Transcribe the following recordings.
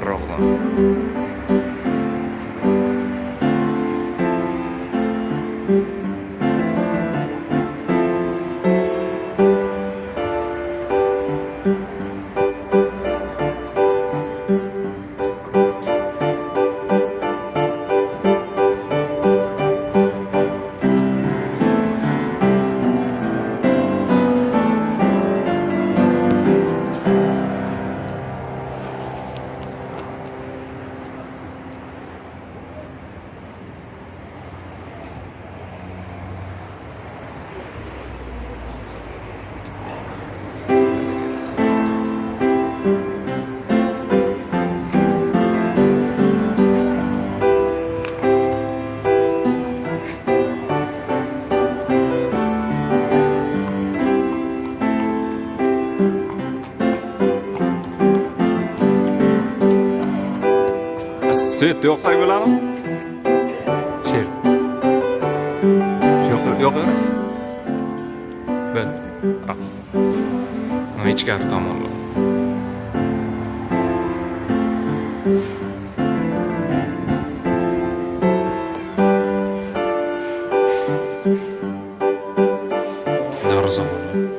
ровно. Thank you. Svetda yoqsak bo'ladimi cher shu yoqqa yoqaverasiz bo'ldi rahmat ichkari tomonga darvozabon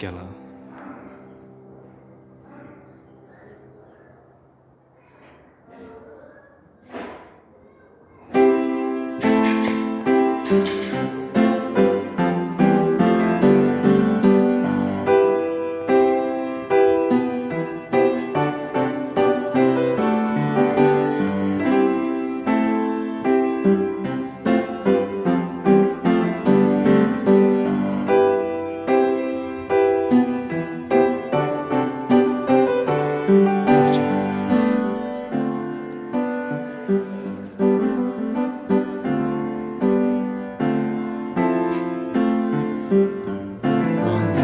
क्या ला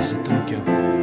esse truque.